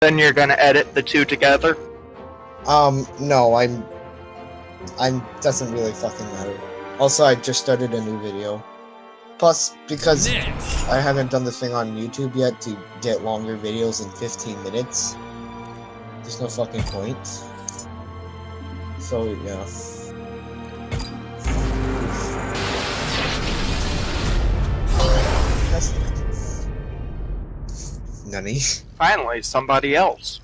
Then you're gonna edit the two together? Um, no, I'm... I'm... doesn't really fucking matter. Also, I just started a new video. Plus, because I haven't done the thing on YouTube yet to get longer videos in 15 minutes, there's no fucking point. So, yeah. That's Nunny. Finally, somebody else.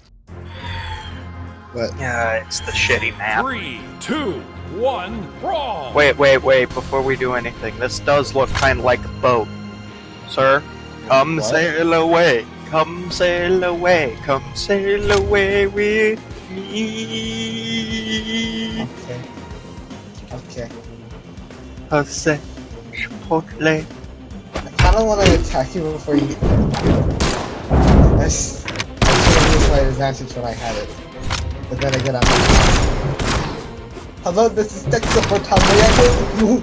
But Yeah, it's the shitty map. Three, two, one, brawl. Wait, wait, wait, before we do anything, this does look kind of like a boat. Sir, come What? sail away, come sail away, come sail away with me. Okay. Okay. Jose Chipotle. I kinda wanna attack you before you. Advantage when I had it. But then again, I'm. Hello, this is tech support. How may I help you?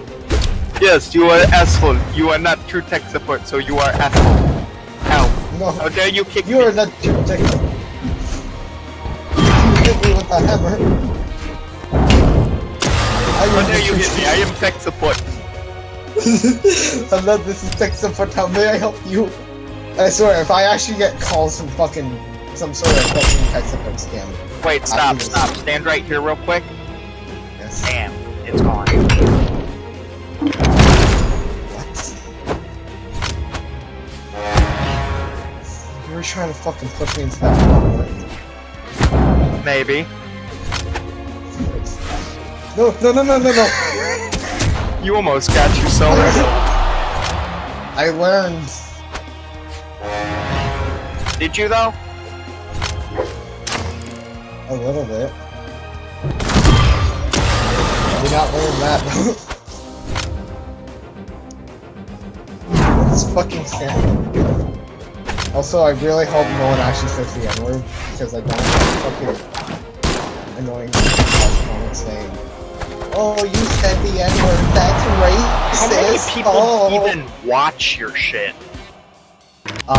Yes, you are asshole. You are not true tech support, so you are asshole. Ow. No, How dare you kick you me? are not true tech support. You hit me with a hammer. I How am dare you hit me? I am tech support. Hello, this is tech support. How may I help you? I swear, if I actually get calls from fucking some sort of fucking support scam. Wait, stop, stop. Stand right here real quick. Yes. Damn, it's gone. What? You were trying to fucking push me into that hole. Maybe. No, no, no, no, no, no! You almost got yourself. I learned. Did you though? A little bit. I did not learn that. It's fucking sad. Also, I really hope no one actually says the N-word, because I don't want fucking annoying comments saying, Oh, you said the N-word, that's racist! How many people oh. even watch your shit? Um,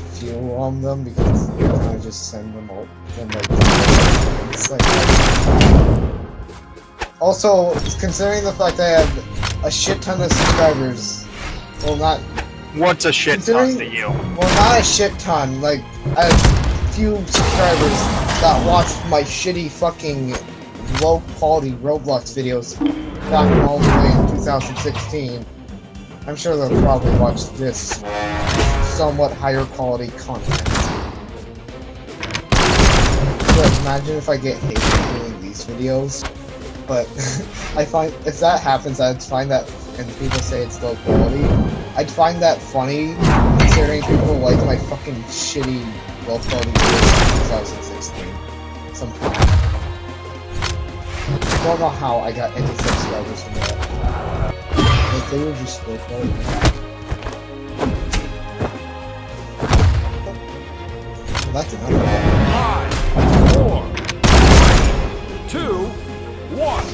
I few on them because you of just send them all. Like, like, also, considering the fact I have a shit ton of subscribers, well, not What's a shit ton to you? well, not a shit ton. Like I have a few subscribers that watched my shitty fucking low quality Roblox videos back all the way in 2016. I'm sure they'll probably watch this somewhat higher quality content. But imagine if I get hate for doing these videos. But I find if that happens, I'd find that, and people say it's low quality. I'd find that funny, considering people like my fucking shitty low quality videos in 2016. Somehow. I don't know how I got any subscribers from that. Like they were just low quality. Well, that's enough. Five, four, three, two, one.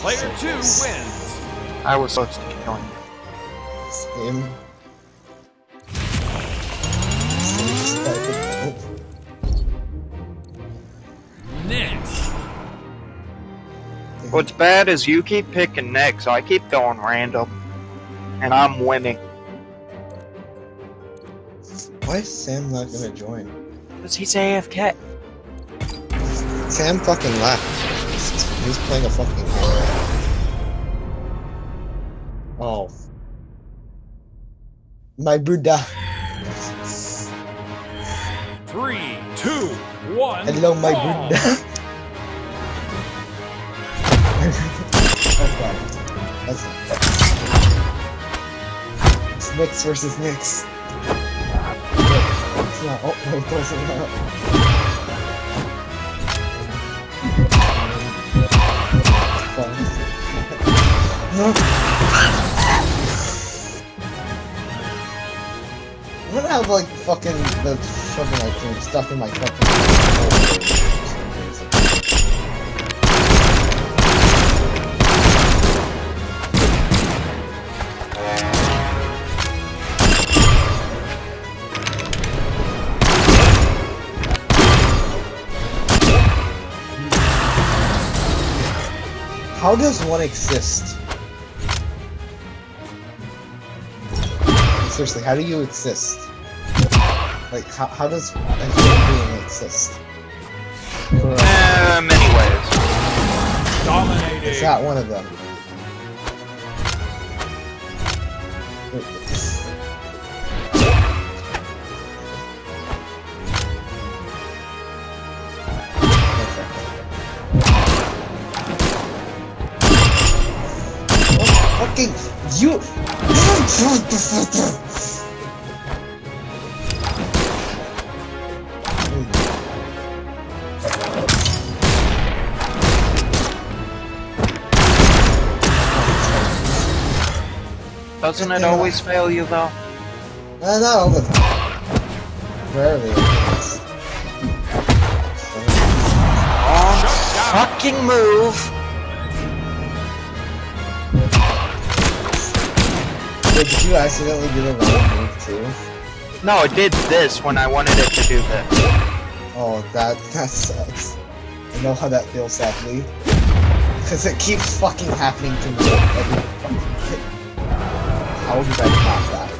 Player two wins. I was supposed to kill him. Same. Next. What's bad is you keep picking next, so I keep going random. And I'm winning. Why is Sam not gonna join? Because he's AFK. Sam fucking left. He's playing a fucking game. Oh. My Buddha. Three, two, one. Hello, my brawl. Buddha. oh god. That's It's Nix versus Nix. Not. Oh, it doesn't. No. I'm gonna have like fucking the like thing stuck in my fucking. How does one exist? Seriously, how do you exist? Like, how, how does a human being exist? Uh, many ways. Dominating. Is that one of them? Fucking you! Doesn't it always fail you though? Uh, not all the time. Rarely. Oh, fucking move! Did you accidentally do the wrong move too? No, it did this when I wanted it to do this. Oh, that that sucks. I know how that feels, sadly. Because it keeps fucking happening to me every fucking How did I not that?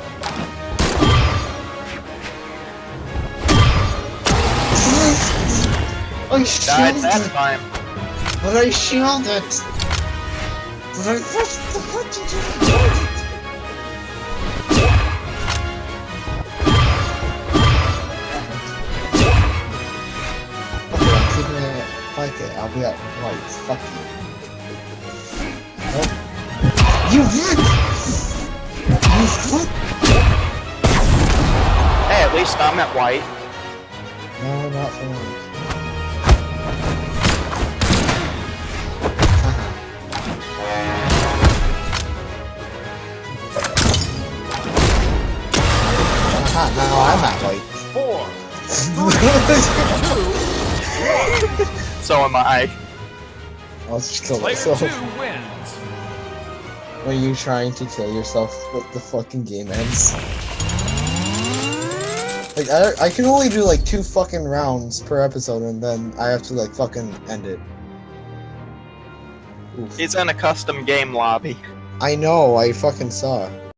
I Died shielded that time. But I shielded! But I pressed the button to record it! I'll be at white. Fuck you. Nope. You? You what? Hey, at least I'm at white. No, not for long. Now I'm at white. Four, two, So am I. I'll just kill player myself. two wins. When you trying to kill yourself with the fucking game ends. Like, I, I can only do like two fucking rounds per episode and then I have to like fucking end it. Oof. He's in a custom game lobby. I know, I fucking saw.